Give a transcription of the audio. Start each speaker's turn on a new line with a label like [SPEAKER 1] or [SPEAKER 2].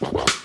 [SPEAKER 1] you